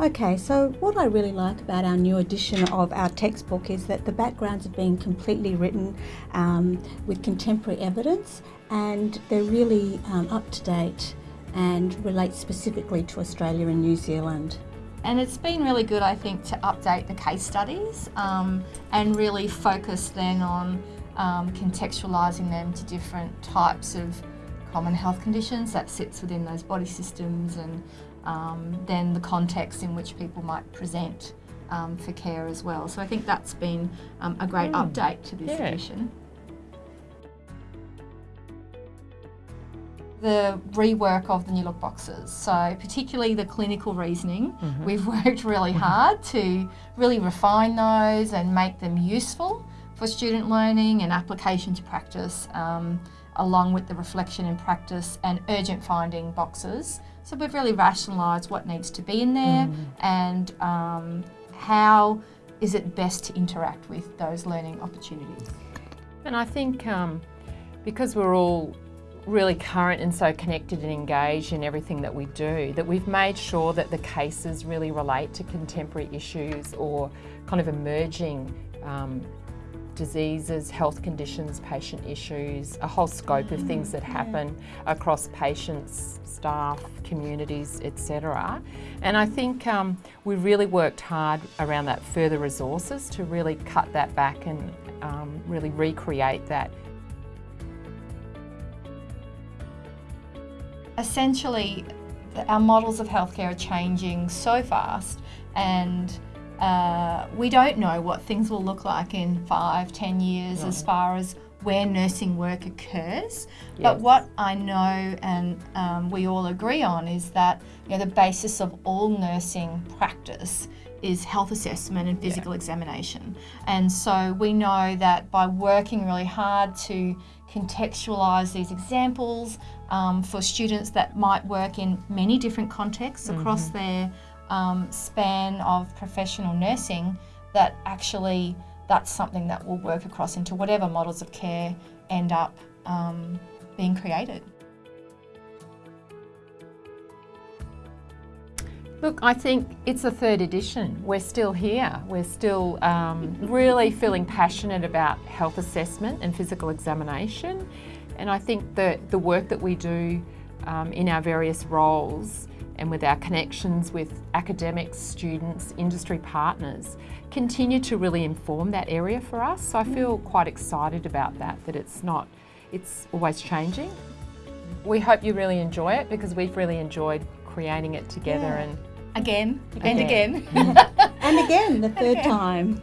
Okay, so what I really like about our new edition of our textbook is that the backgrounds have been completely written um, with contemporary evidence and they're really um, up to date and relate specifically to Australia and New Zealand. And it's been really good, I think, to update the case studies um, and really focus then on um, contextualising them to different types of common health conditions that sits within those body systems and um, then the context in which people might present um, for care as well. So I think that's been um, a great mm. update to this yeah. edition. the rework of the new look boxes. So particularly the clinical reasoning, mm -hmm. we've worked really hard to really refine those and make them useful for student learning and application to practice, um, along with the reflection and practice and urgent finding boxes. So we've really rationalised what needs to be in there mm. and um, how is it best to interact with those learning opportunities. And I think um, because we're all really current and so connected and engaged in everything that we do, that we've made sure that the cases really relate to contemporary issues or kind of emerging um, diseases, health conditions, patient issues, a whole scope of things that happen across patients, staff, communities, etc. And I think um, we really worked hard around that further resources to really cut that back and um, really recreate that essentially our models of healthcare are changing so fast and uh, we don't know what things will look like in five, ten years as far as where nursing work occurs. Yes. But what I know and um, we all agree on is that you know, the basis of all nursing practice is health assessment and physical yeah. examination. And so we know that by working really hard to contextualise these examples um, for students that might work in many different contexts across mm -hmm. their um, span of professional nursing that actually that's something that will work across into whatever models of care end up um, being created. Look, I think it's a third edition. We're still here. We're still um, really feeling passionate about health assessment and physical examination. And I think that the work that we do um, in our various roles and with our connections with academics, students, industry partners, continue to really inform that area for us. So I feel quite excited about that, that it's not, it's always changing. We hope you really enjoy it because we've really enjoyed creating it together yeah. and again, and again. and again, the third time.